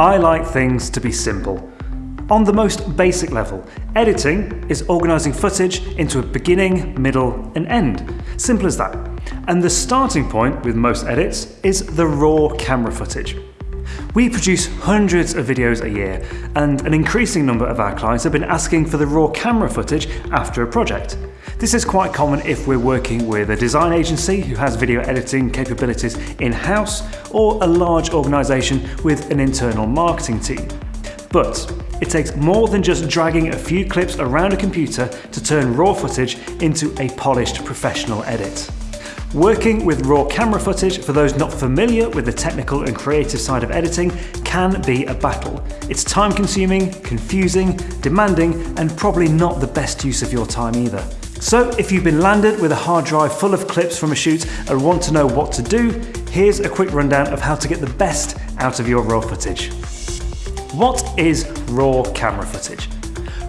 I like things to be simple. On the most basic level, editing is organising footage into a beginning, middle and end. Simple as that. And the starting point with most edits is the raw camera footage. We produce hundreds of videos a year, and an increasing number of our clients have been asking for the raw camera footage after a project. This is quite common if we're working with a design agency who has video editing capabilities in-house, or a large organisation with an internal marketing team. But it takes more than just dragging a few clips around a computer to turn raw footage into a polished professional edit. Working with raw camera footage, for those not familiar with the technical and creative side of editing, can be a battle. It's time consuming, confusing, demanding, and probably not the best use of your time either. So if you've been landed with a hard drive full of clips from a shoot and want to know what to do, here's a quick rundown of how to get the best out of your raw footage. What is raw camera footage?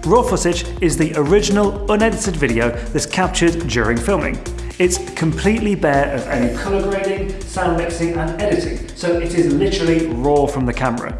Raw footage is the original unedited video that's captured during filming. It's completely bare of any colour grading, sound mixing and editing, so it is literally raw from the camera.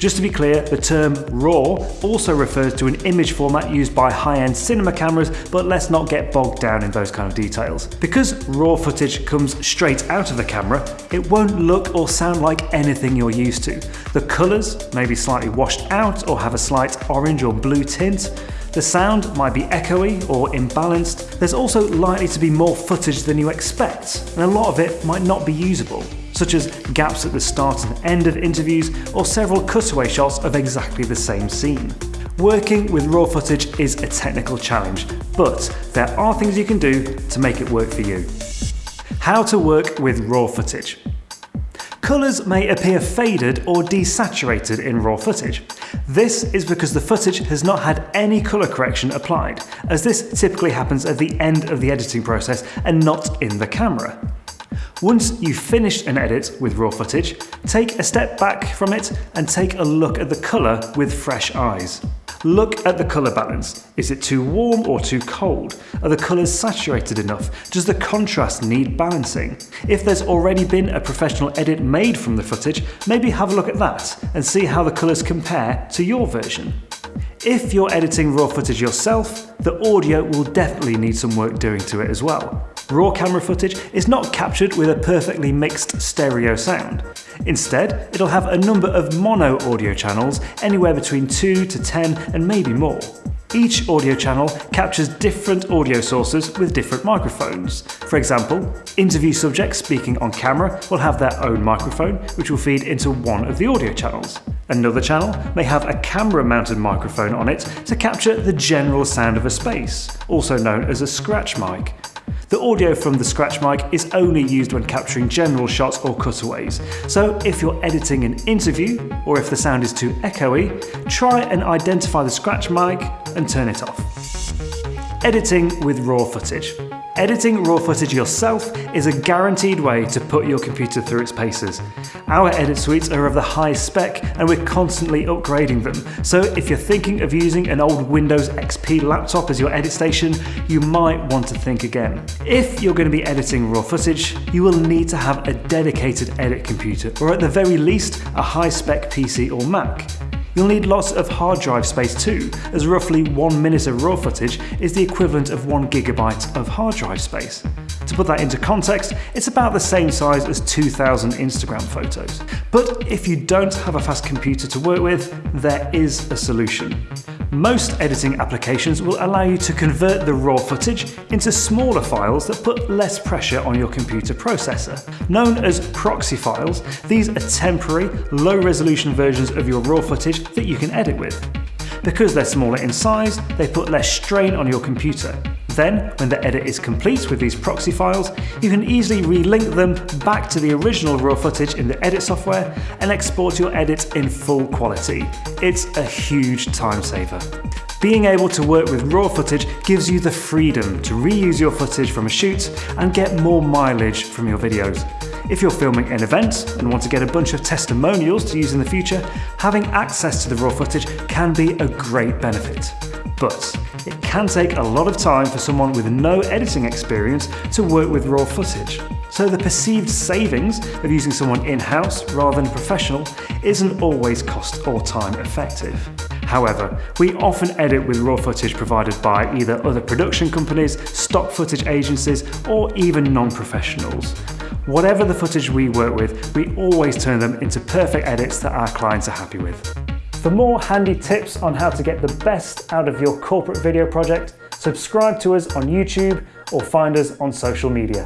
Just to be clear, the term RAW also refers to an image format used by high-end cinema cameras, but let's not get bogged down in those kind of details. Because RAW footage comes straight out of the camera, it won't look or sound like anything you're used to. The colours may be slightly washed out or have a slight orange or blue tint, the sound might be echoey or imbalanced. There's also likely to be more footage than you expect, and a lot of it might not be usable such as gaps at the start and end of interviews or several cutaway shots of exactly the same scene. Working with raw footage is a technical challenge, but there are things you can do to make it work for you. How to work with raw footage. Colours may appear faded or desaturated in raw footage. This is because the footage has not had any colour correction applied, as this typically happens at the end of the editing process and not in the camera. Once you've finished an edit with raw footage, take a step back from it and take a look at the colour with fresh eyes. Look at the colour balance. Is it too warm or too cold? Are the colours saturated enough? Does the contrast need balancing? If there's already been a professional edit made from the footage, maybe have a look at that and see how the colours compare to your version. If you're editing raw footage yourself, the audio will definitely need some work doing to it as well. Raw camera footage is not captured with a perfectly mixed stereo sound. Instead, it'll have a number of mono audio channels, anywhere between 2 to 10 and maybe more. Each audio channel captures different audio sources with different microphones. For example, interview subjects speaking on camera will have their own microphone, which will feed into one of the audio channels. Another channel may have a camera-mounted microphone on it to capture the general sound of a space, also known as a scratch mic. The audio from the scratch mic is only used when capturing general shots or cutaways, so if you're editing an interview, or if the sound is too echoey, try and identify the scratch mic and turn it off. Editing with raw footage. Editing raw footage yourself is a guaranteed way to put your computer through its paces. Our edit suites are of the highest spec and we're constantly upgrading them, so if you're thinking of using an old Windows XP laptop as your edit station, you might want to think again. If you're going to be editing raw footage, you will need to have a dedicated edit computer, or at the very least, a high-spec PC or Mac. You'll need lots of hard drive space too, as roughly one minute of raw footage is the equivalent of one gigabyte of hard drive space. To put that into context, it's about the same size as 2000 Instagram photos. But if you don't have a fast computer to work with, there is a solution. Most editing applications will allow you to convert the raw footage into smaller files that put less pressure on your computer processor. Known as proxy files, these are temporary, low-resolution versions of your raw footage that you can edit with. Because they're smaller in size, they put less strain on your computer. Then, when the edit is complete with these proxy files, you can easily relink them back to the original raw footage in the edit software and export your edit in full quality. It's a huge time saver. Being able to work with raw footage gives you the freedom to reuse your footage from a shoot and get more mileage from your videos. If you're filming an event and want to get a bunch of testimonials to use in the future, having access to the raw footage can be a great benefit. But it can take a lot of time for someone with no editing experience to work with raw footage. So the perceived savings of using someone in-house rather than professional isn't always cost or time effective. However, we often edit with raw footage provided by either other production companies, stock footage agencies, or even non-professionals. Whatever the footage we work with, we always turn them into perfect edits that our clients are happy with. For more handy tips on how to get the best out of your corporate video project, subscribe to us on YouTube or find us on social media.